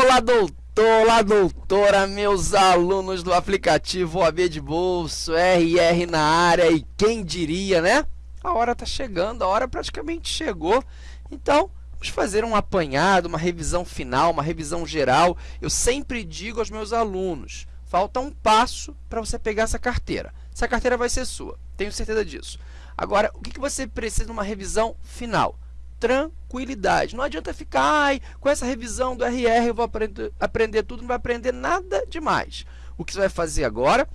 Olá, doutor, olá, doutora, meus alunos do aplicativo OAB de Bolso, RR na área e quem diria, né? A hora está chegando, a hora praticamente chegou. Então, vamos fazer um apanhado, uma revisão final, uma revisão geral. Eu sempre digo aos meus alunos, falta um passo para você pegar essa carteira. Essa carteira vai ser sua, tenho certeza disso. Agora, o que, que você precisa numa revisão final? Tranquilidade. Não adianta ficar, ai, com essa revisão do RR eu vou aprender, aprender tudo, não vai aprender nada demais. O que você vai fazer agora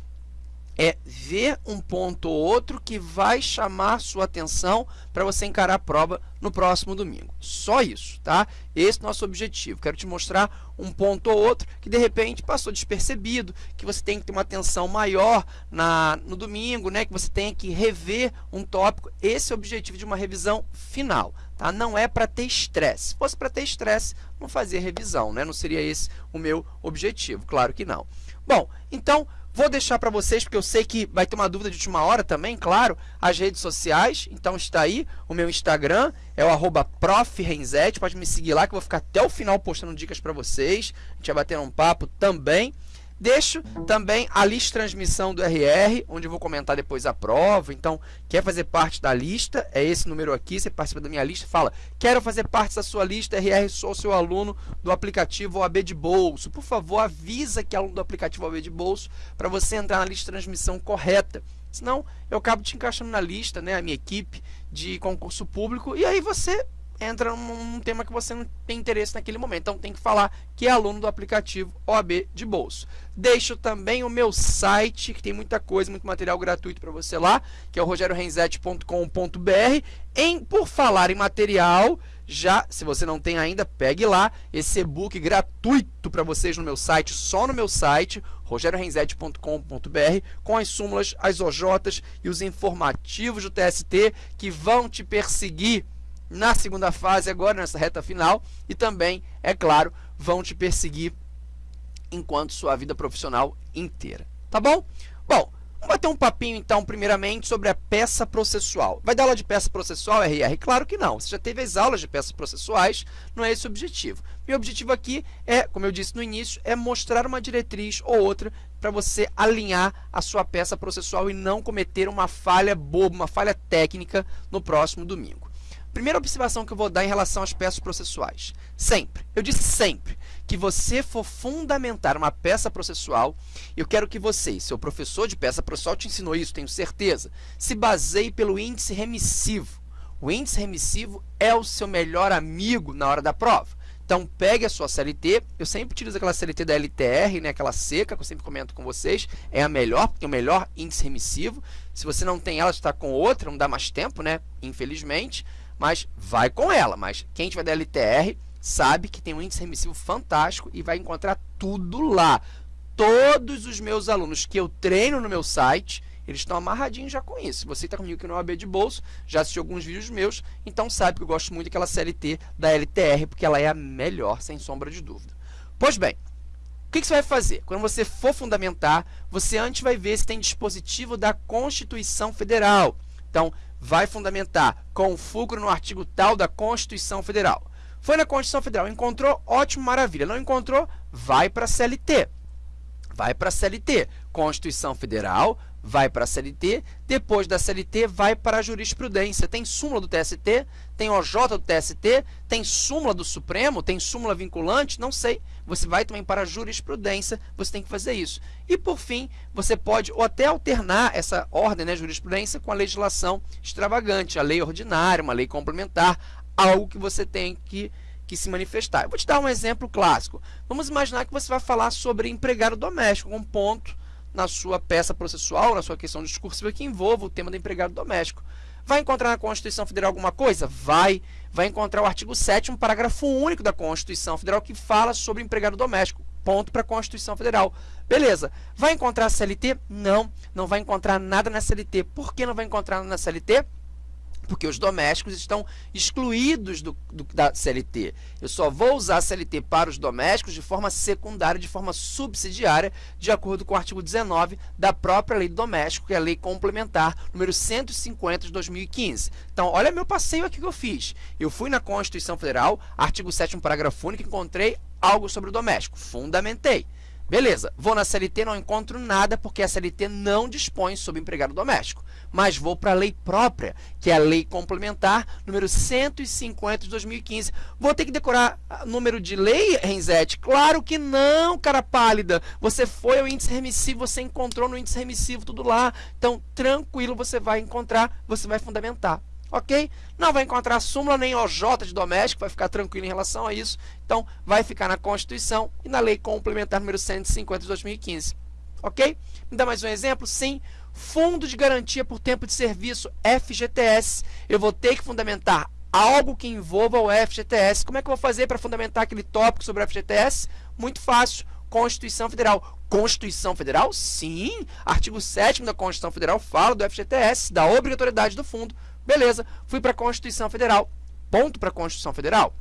é ver um ponto ou outro que vai chamar sua atenção para você encarar a prova no próximo domingo. Só isso, tá? Esse é o nosso objetivo. Quero te mostrar um ponto ou outro que de repente passou despercebido, que você tem que ter uma atenção maior na, no domingo, né? que você tem que rever um tópico. Esse é o objetivo de uma revisão final. Tá? Não é para ter estresse. Se fosse para ter estresse, não fazia revisão, né? não seria esse o meu objetivo. Claro que não. Bom, então Vou deixar para vocês, porque eu sei que vai ter uma dúvida de última hora também, claro, as redes sociais. Então está aí, o meu Instagram é o arroba pode me seguir lá que eu vou ficar até o final postando dicas para vocês. A gente vai bater um papo também. Deixo também a lista de transmissão do RR, onde eu vou comentar depois a prova. Então, quer fazer parte da lista? É esse número aqui, você participa da minha lista. Fala, quero fazer parte da sua lista, RR, sou seu aluno do aplicativo OAB de Bolso. Por favor, avisa que é aluno do aplicativo OAB de Bolso para você entrar na lista de transmissão correta. Senão, eu acabo te encaixando na lista, né, a minha equipe de concurso público, e aí você entra num, tema que você não tem interesse naquele momento. Então, tem que falar que é aluno do aplicativo OAB de bolso. Deixo também o meu site, que tem muita coisa, muito material gratuito para você lá, que é o rogerorenzete.com.br. Em Por falar em material, já, se você não tem ainda, pegue lá esse e-book gratuito para vocês no meu site, só no meu site, rogerorenzete.com.br, com as súmulas, as OJs e os informativos do TST que vão te perseguir na segunda fase, agora nessa reta final, e também, é claro, vão te perseguir enquanto sua vida profissional inteira. Tá bom? Bom, vamos bater um papinho então, primeiramente, sobre a peça processual. Vai dar aula de peça processual, RR? Claro que não. Você já teve as aulas de peças processuais, não é esse o objetivo. Meu objetivo aqui é, como eu disse no início, é mostrar uma diretriz ou outra para você alinhar a sua peça processual e não cometer uma falha boba, uma falha técnica no próximo domingo. Primeira observação que eu vou dar em relação às peças processuais. Sempre, eu disse sempre, que você for fundamentar uma peça processual, eu quero que você, seu professor de peça processual te ensinou isso, tenho certeza, se baseie pelo índice remissivo. O índice remissivo é o seu melhor amigo na hora da prova. Então, pegue a sua CLT, eu sempre utilizo aquela CLT da LTR, né, aquela seca, que eu sempre comento com vocês, é a melhor, porque é o melhor índice remissivo. Se você não tem ela, está com outra, não dá mais tempo, né, infelizmente mas vai com ela. Mas quem tiver da LTR sabe que tem um índice remissivo fantástico e vai encontrar tudo lá. Todos os meus alunos que eu treino no meu site, eles estão amarradinhos já com isso. Você está comigo aqui no AB de bolso, já assistiu alguns vídeos meus, então sabe que eu gosto muito daquela CLT da LTR, porque ela é a melhor, sem sombra de dúvida. Pois bem, o que, que você vai fazer? Quando você for fundamentar, você antes vai ver se tem dispositivo da Constituição Federal. Então, vai fundamentar com fulcro no artigo tal da Constituição Federal. Foi na Constituição Federal, encontrou? Ótimo, maravilha. Não encontrou? Vai para a CLT. Vai para a CLT. Constituição Federal, vai para a CLT. Depois da CLT, vai para a jurisprudência. Tem súmula do TST, tem OJ do TST, tem súmula do Supremo, tem súmula vinculante, não sei. Você vai também para a jurisprudência, você tem que fazer isso. E, por fim, você pode ou até alternar essa ordem, né, jurisprudência, com a legislação extravagante, a lei ordinária, uma lei complementar, algo que você tem que que se manifestar. Eu vou te dar um exemplo clássico. Vamos imaginar que você vai falar sobre empregado doméstico, um ponto na sua peça processual, na sua questão discursiva que envolva o tema do empregado doméstico. Vai encontrar na Constituição Federal alguma coisa? Vai. Vai encontrar o artigo 7 um parágrafo único da Constituição Federal que fala sobre empregado doméstico. Ponto para a Constituição Federal. Beleza. Vai encontrar a CLT? Não, não vai encontrar nada na CLT. Por que não vai encontrar nada na CLT? Porque os domésticos estão excluídos do, do, da CLT. Eu só vou usar a CLT para os domésticos de forma secundária, de forma subsidiária, de acordo com o artigo 19 da própria Lei do Doméstico, que é a Lei Complementar número 150 de 2015. Então, olha meu passeio aqui que eu fiz. Eu fui na Constituição Federal, artigo 7 parágrafo único, encontrei algo sobre o doméstico. Fundamentei. Beleza, vou na CLT, não encontro nada porque a CLT não dispõe sobre empregado doméstico. Mas vou para a lei própria, que é a lei complementar número 150 de 2015. Vou ter que decorar número de lei, Renzete? Claro que não, cara pálida. Você foi ao índice remissivo, você encontrou no índice remissivo tudo lá. Então, tranquilo, você vai encontrar, você vai fundamentar ok? Não vai encontrar súmula nem OJ de doméstico, vai ficar tranquilo em relação a isso. Então, vai ficar na Constituição e na Lei Complementar número 150 de 2015, ok? Me dá mais um exemplo? Sim. Fundo de Garantia por Tempo de Serviço, FGTS. Eu vou ter que fundamentar algo que envolva o FGTS. Como é que eu vou fazer para fundamentar aquele tópico sobre o FGTS? Muito fácil. Constituição Federal. Constituição Federal? Sim. Artigo 7 da Constituição Federal fala do FGTS, da obrigatoriedade do fundo. Beleza, fui para a Constituição Federal. Ponto para a Constituição Federal.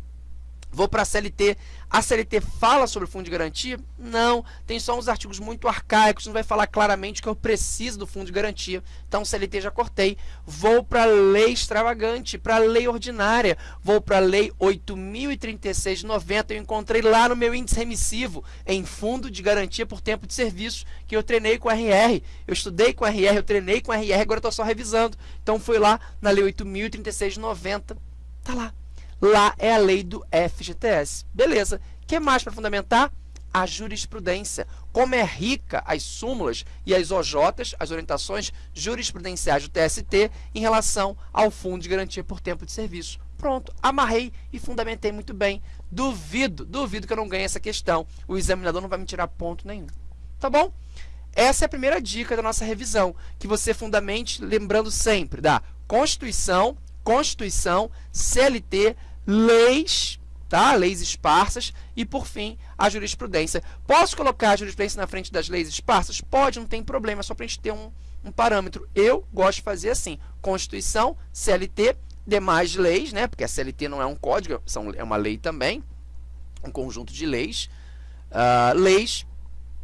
Vou para a CLT. A CLT fala sobre fundo de garantia? Não, tem só uns artigos muito arcaicos, não vai falar claramente que eu preciso do fundo de garantia. Então, CLT já cortei. Vou para a lei extravagante, para a lei ordinária. Vou para a lei 8.036 de 90. Eu encontrei lá no meu índice remissivo, em fundo de garantia por tempo de serviço, que eu treinei com RR. Eu estudei com RR, eu treinei com RR, agora estou só revisando. Então, fui lá na lei 8.036 de 90. Tá lá. Lá é a lei do FGTS. Beleza. O que mais para fundamentar? A jurisprudência. Como é rica as súmulas e as OJs, as orientações jurisprudenciais do TST, em relação ao Fundo de Garantia por Tempo de Serviço. Pronto, amarrei e fundamentei muito bem. Duvido, duvido que eu não ganhe essa questão. O examinador não vai me tirar ponto nenhum. Tá bom? Essa é a primeira dica da nossa revisão, que você fundamente, lembrando sempre da Constituição, Constituição, CLT, leis, tá? leis esparsas e, por fim, a jurisprudência. Posso colocar a jurisprudência na frente das leis esparsas? Pode, não tem problema, só para a gente ter um, um parâmetro. Eu gosto de fazer assim, Constituição, CLT, demais leis, né? porque a CLT não é um código, são, é uma lei também, um conjunto de leis, uh, leis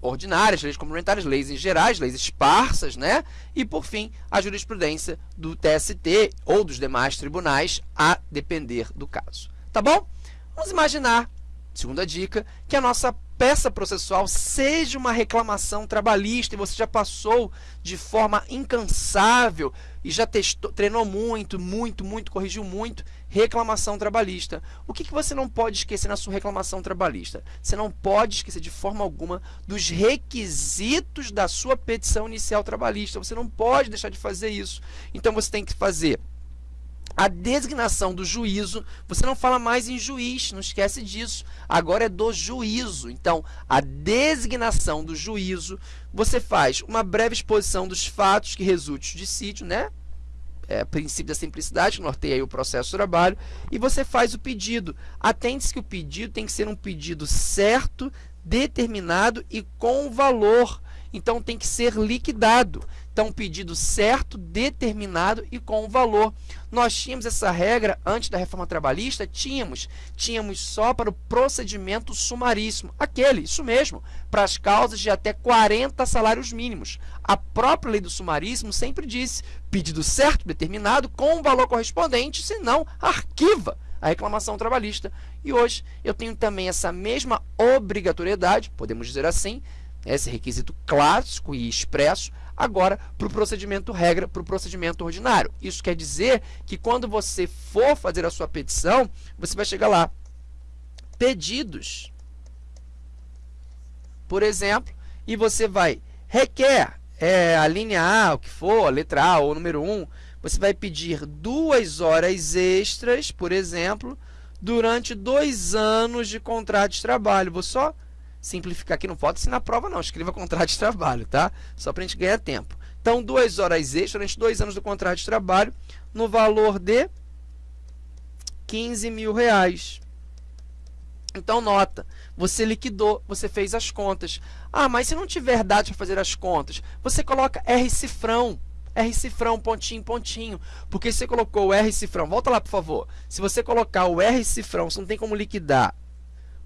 ordinárias, leis complementares, leis em gerais, leis esparsas, né? E, por fim, a jurisprudência do TST ou dos demais tribunais, a depender do caso. Tá bom? Vamos imaginar, segunda dica, que a nossa peça processual seja uma reclamação trabalhista e você já passou de forma incansável e já testou, treinou muito, muito, muito, corrigiu muito reclamação trabalhista. O que, que você não pode esquecer na sua reclamação trabalhista? Você não pode esquecer de forma alguma dos requisitos da sua petição inicial trabalhista. Você não pode deixar de fazer isso. Então você tem que fazer a designação do juízo, você não fala mais em juiz, não esquece disso. Agora é do juízo. Então, a designação do juízo, você faz uma breve exposição dos fatos que resultam de sítio, né? É, princípio da simplicidade, que norteia o processo de trabalho, e você faz o pedido. Atente-se que o pedido tem que ser um pedido certo, determinado e com valor. Então, tem que ser liquidado. Então, pedido certo, determinado e com valor. Nós tínhamos essa regra antes da reforma trabalhista? Tínhamos. Tínhamos só para o procedimento sumaríssimo. Aquele, isso mesmo, para as causas de até 40 salários mínimos. A própria lei do sumaríssimo sempre disse pedido certo, determinado, com valor correspondente, senão arquiva a reclamação trabalhista. E hoje eu tenho também essa mesma obrigatoriedade, podemos dizer assim, esse requisito clássico e expresso, agora para o procedimento regra, para o procedimento ordinário. Isso quer dizer que quando você for fazer a sua petição, você vai chegar lá, pedidos, por exemplo, e você vai, requer é, a linha A, o que for, a letra A ou o número 1, você vai pedir duas horas extras, por exemplo, durante dois anos de contrato de trabalho. Vou só simplificar aqui, não pode na prova não, escreva contrato de trabalho, tá? Só para a gente ganhar tempo. Então, duas horas extras durante dois anos do contrato de trabalho, no valor de 15 mil reais. Então, nota, você liquidou, você fez as contas. Ah, mas se não tiver dados para fazer as contas, você coloca R cifrão. R cifrão, pontinho, pontinho. Porque você colocou o R cifrão, volta lá, por favor. Se você colocar o R cifrão, você não tem como liquidar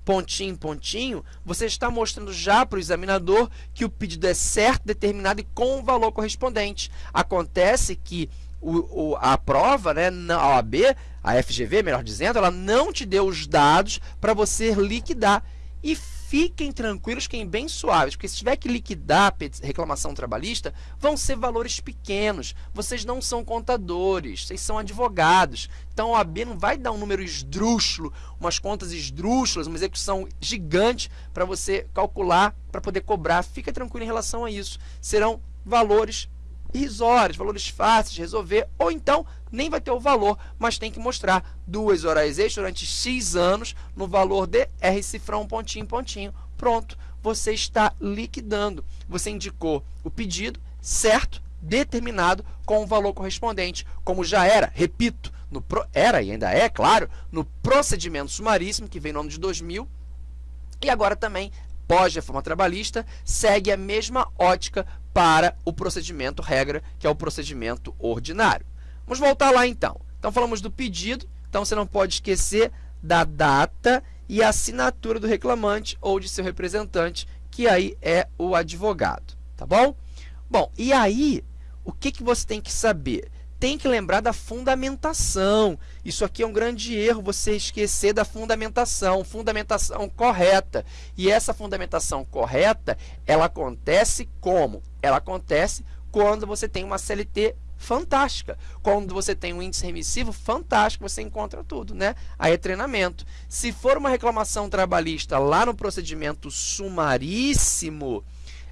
pontinho, pontinho, você está mostrando já para o examinador que o pedido é certo, determinado e com o valor correspondente. Acontece que o, o, a prova, né, a OAB, a FGV, melhor dizendo, ela não te deu os dados para você liquidar. E fiquem tranquilos, fiquem bem suaves, porque se tiver que liquidar reclamação trabalhista, vão ser valores pequenos. Vocês não são contadores, vocês são advogados. Então, a OAB não vai dar um número esdrúxulo, umas contas esdrúxulas, uma execução gigante para você calcular, para poder cobrar. Fica tranquilo em relação a isso. Serão valores irrisórios, valores fáceis de resolver, ou então nem vai ter o valor, mas tem que mostrar duas horas extras durante X anos no valor de R cifrão pontinho, pontinho. Pronto, você está liquidando. Você indicou o pedido certo, determinado, com o valor correspondente, como já era, repito, no pro, era e ainda é, claro, no procedimento sumaríssimo, que vem no ano de 2000, e agora também pós-reforma trabalhista, segue a mesma ótica para o procedimento regra, que é o procedimento ordinário. Vamos voltar lá então. Então falamos do pedido, então você não pode esquecer da data e assinatura do reclamante ou de seu representante, que aí é o advogado, tá bom? Bom, e aí, o que, que você tem que saber? tem que lembrar da fundamentação. Isso aqui é um grande erro, você esquecer da fundamentação, fundamentação correta. E essa fundamentação correta, ela acontece como? Ela acontece quando você tem uma CLT fantástica. Quando você tem um índice remissivo fantástico, você encontra tudo, né? Aí é treinamento. Se for uma reclamação trabalhista lá no procedimento sumaríssimo,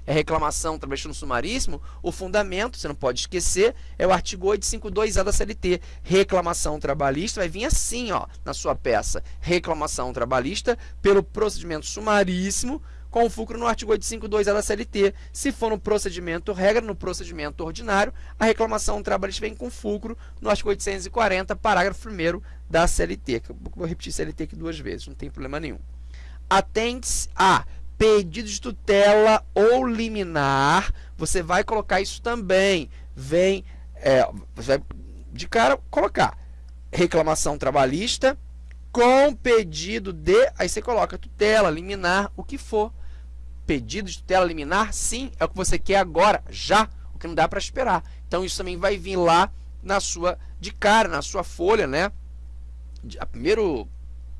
é reclamação trabalhista no sumaríssimo, o fundamento, você não pode esquecer, é o artigo 852A da CLT. Reclamação trabalhista vai vir assim, ó, na sua peça. Reclamação trabalhista pelo procedimento sumaríssimo, com fulcro no artigo 852A da CLT. Se for no procedimento regra, no procedimento ordinário, a reclamação trabalhista vem com fulcro no artigo 840, parágrafo 1 da CLT. Vou repetir CLT aqui duas vezes, não tem problema nenhum. Atende-se a pedido de tutela ou liminar, você vai colocar isso também. Vem, é, você vai de cara colocar reclamação trabalhista com pedido de, aí você coloca tutela, liminar, o que for. Pedido de tutela, liminar, sim, é o que você quer agora, já, o que não dá para esperar. Então isso também vai vir lá na sua, de cara, na sua folha, né? A primeiro,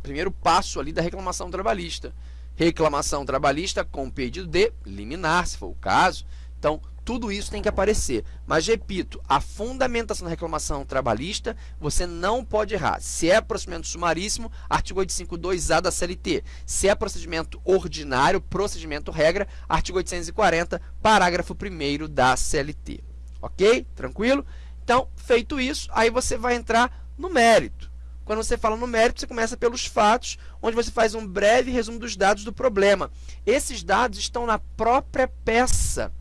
primeiro passo ali da reclamação trabalhista reclamação trabalhista com pedido de liminar, se for o caso. Então, tudo isso tem que aparecer. Mas, repito, a fundamentação da reclamação trabalhista, você não pode errar. Se é procedimento sumaríssimo, artigo 852A da CLT. Se é procedimento ordinário, procedimento regra, artigo 840, parágrafo 1 da CLT. Ok? Tranquilo? Então, feito isso, aí você vai entrar no mérito. Quando você fala no mérito, você começa pelos fatos, onde você faz um breve resumo dos dados do problema. Esses dados estão na própria peça,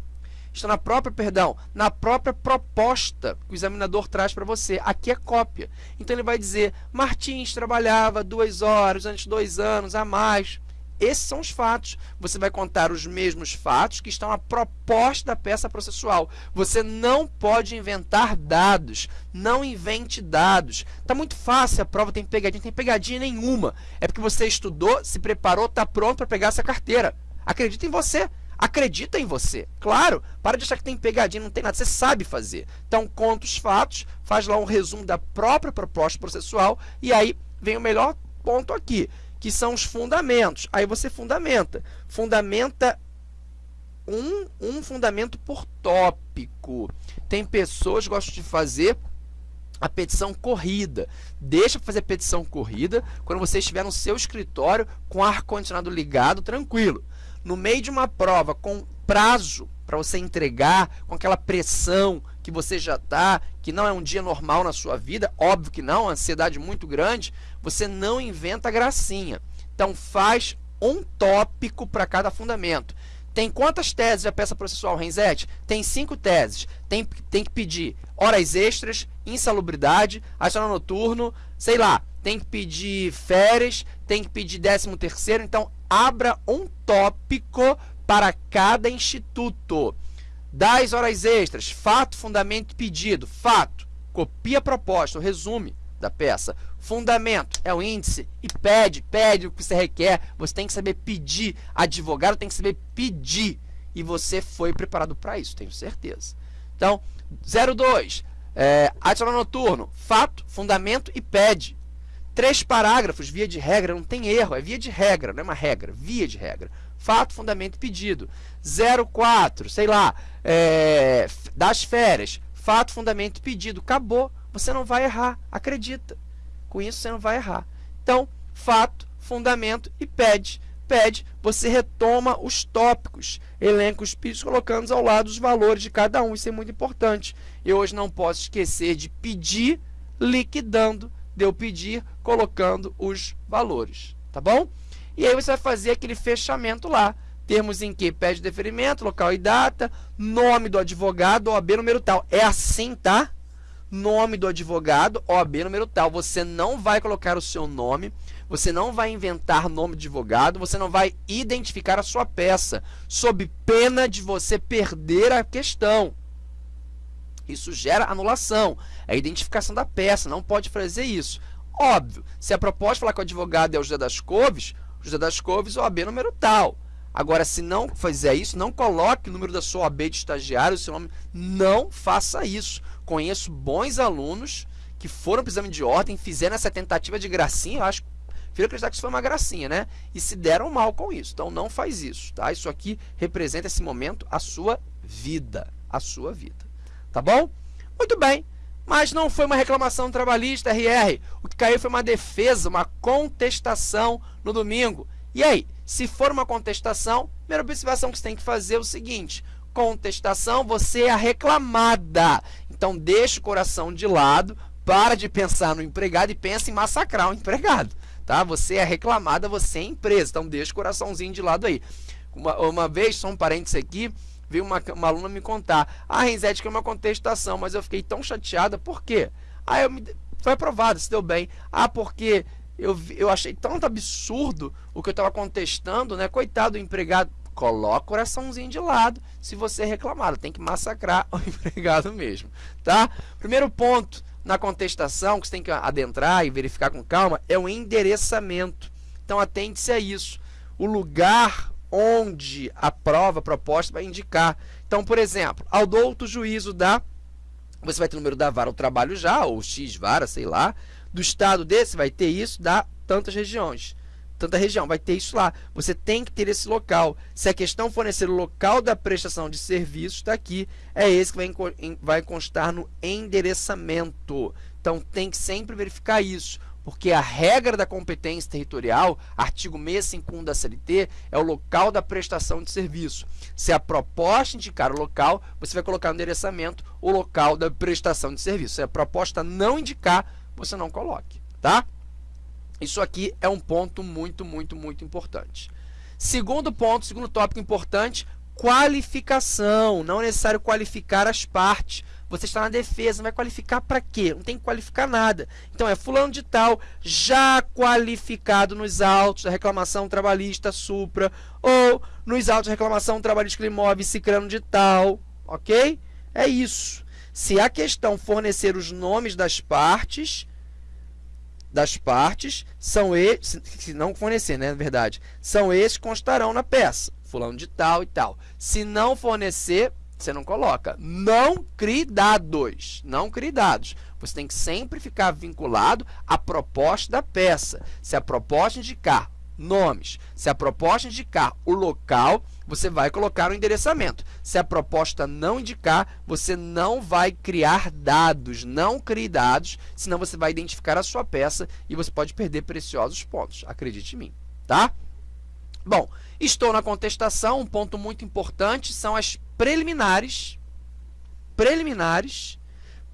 estão na própria, perdão, na própria proposta que o examinador traz para você. Aqui é cópia. Então ele vai dizer, Martins trabalhava duas horas, antes dois anos, a mais. Esses são os fatos. Você vai contar os mesmos fatos que estão na proposta da peça processual. Você não pode inventar dados. Não invente dados. Está muito fácil, a prova tem pegadinha. Tem pegadinha nenhuma. É porque você estudou, se preparou, está pronto para pegar essa carteira. Acredita em você. Acredita em você. Claro, para de achar que tem pegadinha, não tem nada. Você sabe fazer. Então, conta os fatos, faz lá um resumo da própria proposta processual e aí vem o melhor ponto aqui que são os fundamentos. Aí você fundamenta. Fundamenta um, um fundamento por tópico. Tem pessoas que gostam de fazer a petição corrida. Deixa para fazer petição corrida quando você estiver no seu escritório com ar-condicionado ligado, tranquilo. No meio de uma prova com prazo para você entregar, com aquela pressão que você já está, que não é um dia normal na sua vida, óbvio que não, ansiedade muito grande, você não inventa gracinha. Então faz um tópico para cada fundamento. Tem quantas teses a peça processual Renzetti? Tem cinco teses. Tem, tem que pedir horas extras, insalubridade, adicional noturno, sei lá. Tem que pedir férias, tem que pedir décimo terceiro. Então, abra um tópico para cada instituto. Das horas extras, fato, fundamento e pedido. Fato, copia a proposta, o resume da peça. Fundamento é o índice e pede, pede o que você requer. Você tem que saber pedir. Advogado tem que saber pedir. E você foi preparado para isso, tenho certeza. Então, 02, é, adicional noturno, fato, fundamento e pede. Três parágrafos, via de regra, não tem erro, é via de regra, não é uma regra, via de regra. Fato, fundamento pedido. 04, sei lá, é, das férias, fato, fundamento pedido. Acabou, você não vai errar, acredita. Com isso você não vai errar. Então, fato, fundamento e pede. Pede, você retoma os tópicos, elenca os pedidos, colocando ao lado os valores de cada um. Isso é muito importante. Eu hoje não posso esquecer de pedir, liquidando, de eu pedir, colocando os valores. Tá bom? E aí você vai fazer aquele fechamento lá. Termos em que? Pede deferimento, local e data, nome do advogado, OAB número tal. É assim, tá? Nome do advogado, OAB número tal. Você não vai colocar o seu nome, você não vai inventar nome de advogado, você não vai identificar a sua peça, sob pena de você perder a questão. Isso gera anulação, é a identificação da peça, não pode fazer isso. Óbvio, se a proposta falar que o advogado é o José das Couves, José das Couves, OAB número tal. Agora, se não fizer isso, não coloque o número da sua OAB de estagiário, o seu nome, não faça isso. Conheço bons alunos que foram para o exame de ordem, fizeram essa tentativa de gracinha, eu acho Prefiro acreditar que isso foi uma gracinha, né? E se deram mal com isso. Então, não faz isso, tá? Isso aqui representa esse momento a sua vida. A sua vida. Tá bom? Muito bem. Mas não foi uma reclamação trabalhista, RR. O que caiu foi uma defesa, uma contestação no domingo. E aí, se for uma contestação, a primeira observação que você tem que fazer é o seguinte: contestação, você é a reclamada. Então, deixa o coração de lado, para de pensar no empregado e pensa em massacrar o empregado. Tá? Você é reclamada, você é empresa. Então, deixa o coraçãozinho de lado aí. Uma, uma vez, só um parênteses aqui, veio uma, uma aluna me contar, ah, Renzete, que é uma contestação, mas eu fiquei tão chateada, por quê? Ah, eu me, foi aprovado, se deu bem. Ah, porque eu, eu achei tanto absurdo o que eu estava contestando, né? Coitado do empregado. Coloca o coraçãozinho de lado se você reclamado. Tem que massacrar o empregado mesmo, tá? Primeiro ponto na contestação, que você tem que adentrar e verificar com calma, é o endereçamento. Então, atente-se a isso. O lugar onde a prova proposta vai indicar. Então, por exemplo, ao douto juízo da. Você vai ter o número da vara, o trabalho já, ou X vara, sei lá. Do estado desse, vai ter isso, da tantas regiões. Tanta região, vai ter isso lá. Você tem que ter esse local. Se a questão fornecer o local da prestação de serviço, está aqui. É esse que vai, vai constar no endereçamento. Então, tem que sempre verificar isso porque a regra da competência territorial, artigo 651 da CLT, é o local da prestação de serviço. Se a proposta indicar o local, você vai colocar no endereçamento o local da prestação de serviço. Se a proposta não indicar, você não coloque, tá? Isso aqui é um ponto muito, muito, muito importante. Segundo ponto, segundo tópico importante, qualificação. Não é necessário qualificar as partes. Você está na defesa, não vai qualificar para quê? Não tem que qualificar nada. Então, é fulano de tal, já qualificado nos autos da reclamação trabalhista supra, ou nos autos da reclamação trabalhista imóvel ciclano de tal, ok? É isso. Se a questão fornecer os nomes das partes, das partes, são esses, se não fornecer, né, na verdade, são esses que constarão na peça, fulano de tal e tal. Se não fornecer, você não coloca. Não crie dados. Não crie dados. Você tem que sempre ficar vinculado à proposta da peça. Se a proposta indicar nomes, se a proposta indicar o local, você vai colocar o endereçamento. Se a proposta não indicar, você não vai criar dados. Não crie dados, senão você vai identificar a sua peça e você pode perder preciosos pontos. Acredite em mim, tá? Bom, estou na contestação. Um ponto muito importante são as preliminares, preliminares,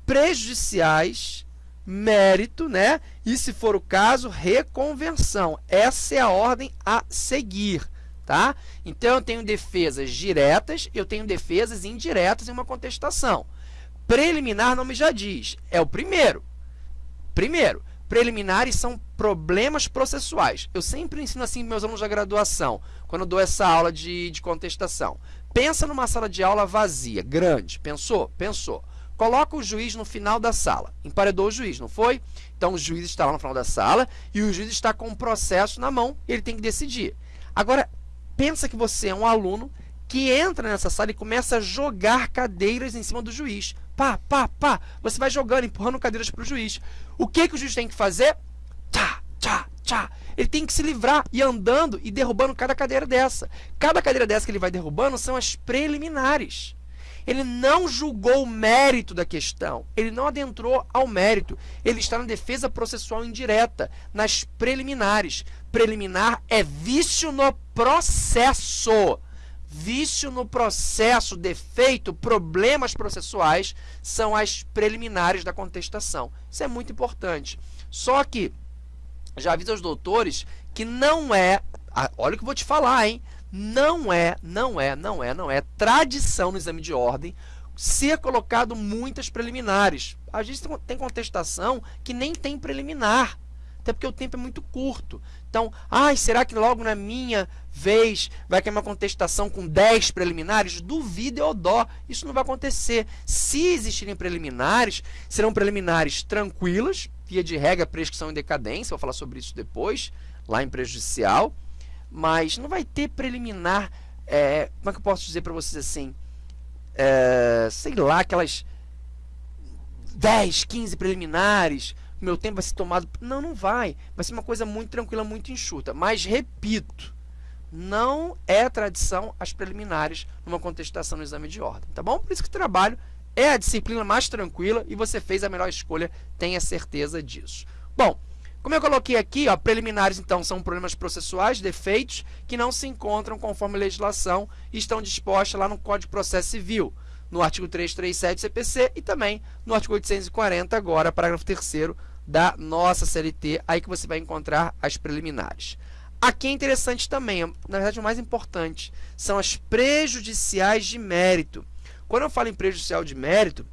prejudiciais, mérito, né? E se for o caso, reconvenção. Essa é a ordem a seguir, tá? Então eu tenho defesas diretas, eu tenho defesas indiretas em uma contestação. Preliminar não me já diz, é o primeiro. Primeiro, preliminares são problemas processuais. Eu sempre ensino assim para meus alunos da graduação, quando dou essa aula de, de contestação. Pensa numa sala de aula vazia, grande. Pensou? Pensou. Coloca o juiz no final da sala. Emparedou o juiz, não foi? Então, o juiz está lá no final da sala e o juiz está com um processo na mão ele tem que decidir. Agora, pensa que você é um aluno que entra nessa sala e começa a jogar cadeiras em cima do juiz. Pá, pá, pá. Você vai jogando, empurrando cadeiras para o juiz. O que, que o juiz tem que fazer? Tá, Ele tem que se livrar e andando e derrubando cada cadeira dessa. Cada cadeira dessa que ele vai derrubando são as preliminares. Ele não julgou o mérito da questão, ele não adentrou ao mérito. Ele está na defesa processual indireta, nas preliminares. Preliminar é vício no processo. Vício no processo, defeito, problemas processuais são as preliminares da contestação. Isso é muito importante. Só que já avisa aos doutores que não é, olha o que eu vou te falar, hein? Não é, não é, não é, não é tradição no exame de ordem ser colocado muitas preliminares. A gente tem contestação que nem tem preliminar, até porque o tempo é muito curto. Então, ai, será que logo na minha vez vai cair uma contestação com 10 preliminares? Duvido ou dó, isso não vai acontecer. Se existirem preliminares, serão preliminares tranquilas, via de regra, prescrição em decadência, vou falar sobre isso depois, lá em prejudicial, mas não vai ter preliminar, é, como é que eu posso dizer para vocês assim, é, sei lá, aquelas 10, 15 preliminares, meu tempo vai ser tomado. Não, não vai. Vai ser uma coisa muito tranquila, muito enxuta. Mas, repito, não é tradição as preliminares numa contestação no exame de ordem, tá bom? Por isso que trabalho é a disciplina mais tranquila e você fez a melhor escolha, tenha certeza disso. Bom, como eu coloquei aqui, ó, preliminares então são problemas processuais, defeitos, que não se encontram conforme a legislação e estão dispostos lá no Código de Processo Civil, no artigo 337 CPC e também no artigo 840 agora, parágrafo 3 da nossa CLT, aí que você vai encontrar as preliminares. Aqui é interessante também, na verdade o mais importante, são as prejudiciais de mérito. Quando eu falo em prejudicial de mérito,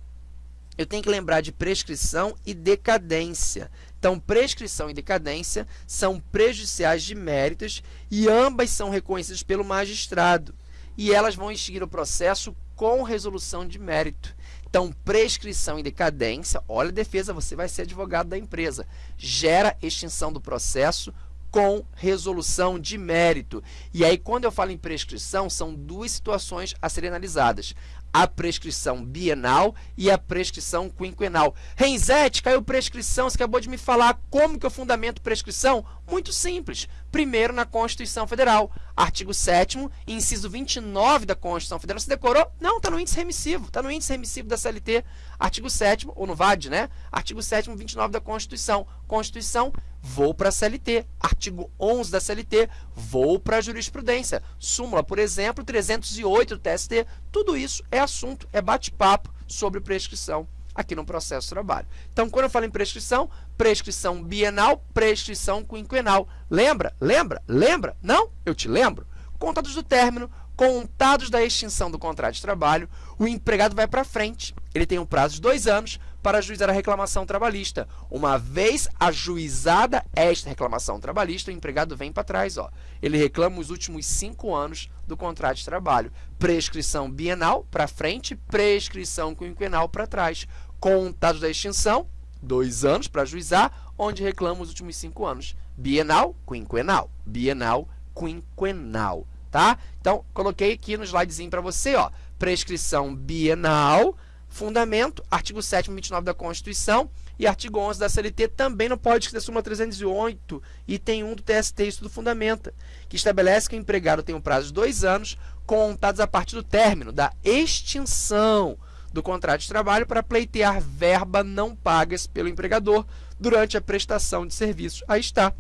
eu tenho que lembrar de prescrição e decadência. Então, prescrição e decadência são prejudiciais de méritos e ambas são reconhecidas pelo magistrado. E elas vão extinguir o processo com resolução de mérito. Então, prescrição e decadência, olha a defesa, você vai ser advogado da empresa. Gera extinção do processo com resolução de mérito. E aí, quando eu falo em prescrição, são duas situações a serem analisadas a prescrição bienal e a prescrição quinquenal. Renzete, caiu prescrição, você acabou de me falar como que eu fundamento prescrição? Muito simples. Primeiro, na Constituição Federal, artigo 7 inciso 29 da Constituição Federal. Você decorou? Não, está no índice remissivo, está no índice remissivo da CLT, artigo 7 ou no VAD, né? Artigo 7 29 da Constituição. Constituição, vou para a CLT. Artigo 11 da CLT, vou para a jurisprudência. Súmula, por exemplo, 308 do TST. Tudo isso é assunto, é bate-papo sobre prescrição aqui no processo de trabalho. Então, quando eu falo em prescrição, prescrição bienal, prescrição quinquenal. Lembra? Lembra? Lembra? Não? Eu te lembro. Contados do término, contados da extinção do contrato de trabalho, o empregado vai para frente. Ele tem um prazo de dois anos para ajuizar a reclamação trabalhista. Uma vez ajuizada esta reclamação trabalhista, o empregado vem para trás. Ó. Ele reclama os últimos cinco anos do contrato de trabalho. Prescrição bienal para frente, prescrição quinquenal para trás. Contados da extinção, dois anos para ajuizar, onde reclama os últimos cinco anos. Bienal, quinquenal. Bienal, quinquenal. Tá? Então, coloquei aqui no slidezinho para você, ó, prescrição bienal, fundamento, artigo 7 29 da Constituição e artigo 11 da CLT também no pode da súmula 308, item 1 do TST, isso do fundamenta, que estabelece que o empregado tem um prazo de dois anos, contados a partir do término da extinção do contrato de trabalho para pleitear verba não pagas pelo empregador durante a prestação de serviços. Aí está.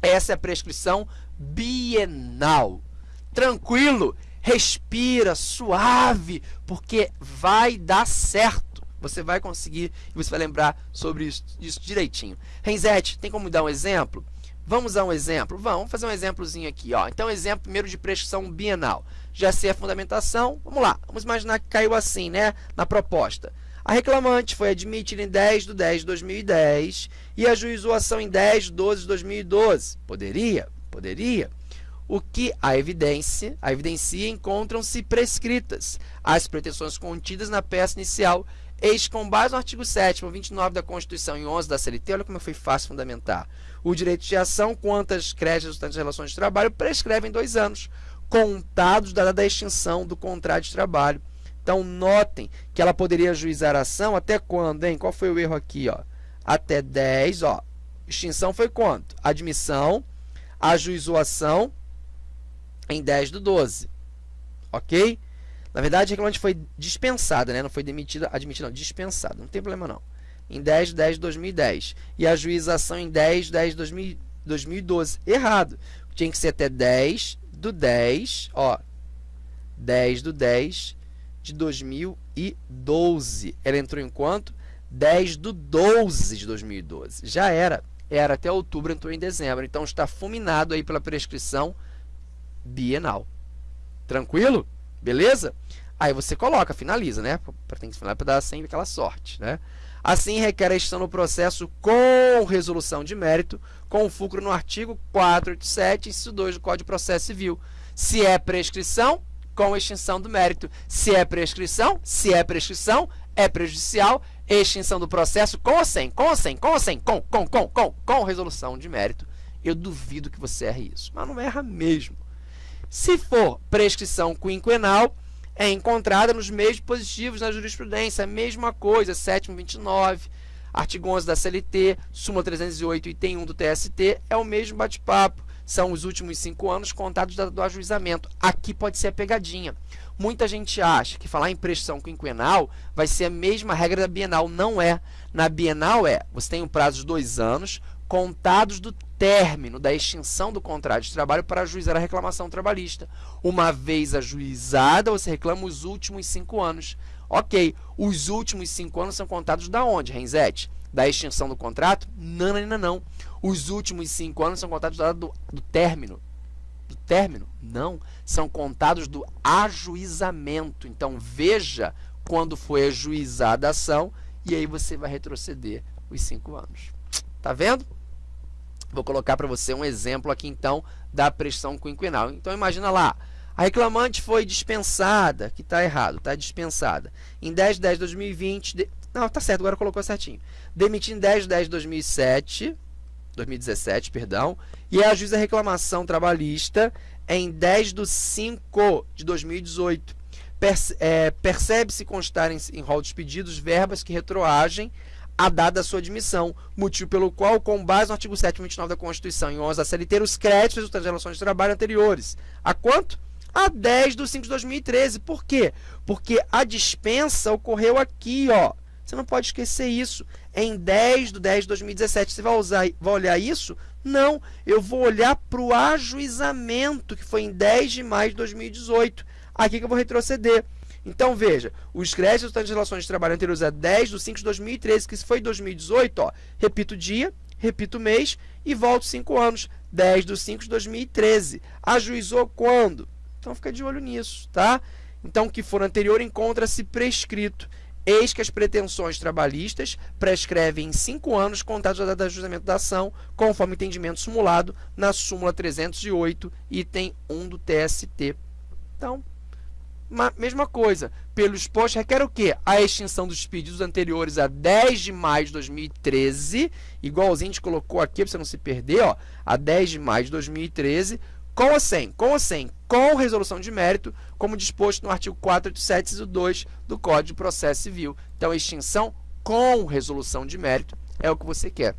Essa é a prescrição bienal tranquilo, respira, suave, porque vai dar certo. Você vai conseguir e você vai lembrar sobre isso, isso direitinho. Renzete, tem como dar um exemplo? Vamos dar um exemplo? Vamos fazer um exemplozinho aqui. Ó. Então, exemplo primeiro de prescrição bienal. Já sei a fundamentação. Vamos lá. Vamos imaginar que caiu assim, né? Na proposta. A reclamante foi admitida em 10 de 10 de 2010 e ajuizou a ação em 10 de 12 de 2012. Poderia? Poderia o que a evidência, a evidencia encontram-se prescritas as pretensões contidas na peça inicial, eis com base no artigo 7 29 da Constituição e 11 da CLT, olha como foi fácil fundamentar. O direito de ação quanto às créditos resultantes de relações de trabalho prescrevem dois anos, contados da data da extinção do contrato de trabalho. Então, notem que ela poderia ajuizar a ação até quando, hein? Qual foi o erro aqui, ó? Até 10, ó. Extinção foi quanto? Admissão, ajuizou ação em 10 do 12. Ok? Na verdade, a reclamante foi dispensada, né? Não foi demitida, admitida, não, dispensada. Não tem problema, não. Em 10 de 10 de 2010. E a juização em 10 de 10 de 2012. Errado. Tinha que ser até 10 do 10, ó. 10 do 10 de 2012. Ela entrou em quanto? 10 do 12 de 2012. Já era. Era até outubro, entrou em dezembro. Então, está fulminado aí pela prescrição bienal. Tranquilo? Beleza? Aí você coloca, finaliza, né? Para tem que finalizar para dar sempre aquela sorte, né? Assim, requer a extinção do processo com resolução de mérito, com fulcro no artigo 487, inciso 2 do Código de Processo Civil. Se é prescrição, com extinção do mérito. Se é prescrição, se é prescrição, é prejudicial, extinção do processo com ou sem, com ou sem, com ou sem, com, com, com, com, com resolução de mérito. Eu duvido que você erre isso, mas não erra mesmo. Se for prescrição quinquenal, é encontrada nos meios positivos na jurisprudência, a mesma coisa, 729, artigo 11 da CLT, súmula 308 item 1 do TST, é o mesmo bate-papo. São os últimos cinco anos contados do ajuizamento. Aqui pode ser a pegadinha. Muita gente acha que falar em prescrição quinquenal vai ser a mesma regra da bienal. Não é. Na bienal é, você tem um prazo de dois anos, contados do término da extinção do contrato de trabalho para ajuizar a reclamação trabalhista. Uma vez ajuizada, você reclama os últimos cinco anos. Ok, os últimos cinco anos são contados da onde, Renzete? Da extinção do contrato? Não, não, não, não. Os últimos cinco anos são contados do, do término. Do término? Não. São contados do ajuizamento. Então, veja quando foi ajuizada a ação e aí você vai retroceder os cinco anos. Tá vendo? Vou colocar para você um exemplo aqui, então, da pressão quinquenal. Então, imagina lá, a reclamante foi dispensada, que está errado, está dispensada, em 10 de 10 de 2020, de... não, tá certo, agora colocou certinho, demitindo em 10 de 10 de 2007, 2017, perdão, e a juíza reclamação trabalhista em 10 de 5 de 2018. Perce é, Percebe-se constar em, em rol dos pedidos verbas que retroagem a data da sua admissão, motivo pelo qual, com base no artigo 729 da Constituição e 11 da CLT, os créditos de relações de trabalho anteriores. A quanto? A 10 de 5 de 2013. Por quê? Porque a dispensa ocorreu aqui, ó. Você não pode esquecer isso. Em 10 de 10 de 2017. Você vai, usar, vai olhar isso? Não. Eu vou olhar para o ajuizamento, que foi em 10 de maio de 2018. Aqui que eu vou retroceder. Então, veja, os créditos das relações de trabalho anteriores a 10 de 5 de 2013, que foi 2018, ó, repito o dia, repito o mês e volto 5 anos. 10 de 5 de 2013. Ajuizou quando? Então, fica de olho nisso, tá? Então, o que for anterior encontra-se prescrito. Eis que as pretensões trabalhistas prescrevem em 5 anos contados da data de ajustamento da ação, conforme entendimento simulado na súmula 308, item 1 do TST. Então, mesma coisa, pelo exposto requer o quê? A extinção dos pedidos anteriores a 10 de maio de 2013, igualzinho a gente colocou aqui para você não se perder, ó, a 10 de maio de 2013, com ou sem? Com ou sem? Com resolução de mérito, como disposto no artigo 487, 2 do Código de Processo Civil. Então, extinção com resolução de mérito é o que você quer.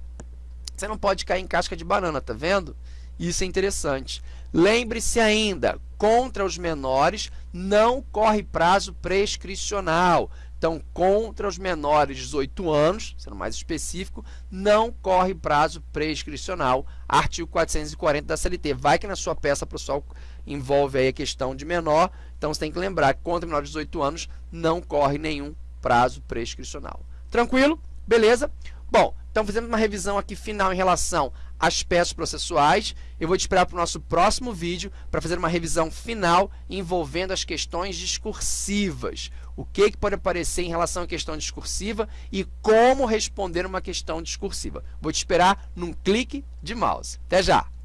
Você não pode cair em casca de banana, tá vendo? Isso é interessante. Lembre-se ainda, contra os menores não corre prazo prescricional. Então, contra os menores de 18 anos, sendo mais específico, não corre prazo prescricional. Artigo 440 da CLT. Vai que na sua peça pessoal envolve aí a questão de menor, então você tem que lembrar que contra menores de 18 anos não corre nenhum prazo prescricional. Tranquilo? Beleza? Bom, então fizemos uma revisão aqui final em relação às peças processuais. Eu vou te esperar para o nosso próximo vídeo para fazer uma revisão final envolvendo as questões discursivas. O que, que pode aparecer em relação à questão discursiva e como responder uma questão discursiva. Vou te esperar num clique de mouse. Até já!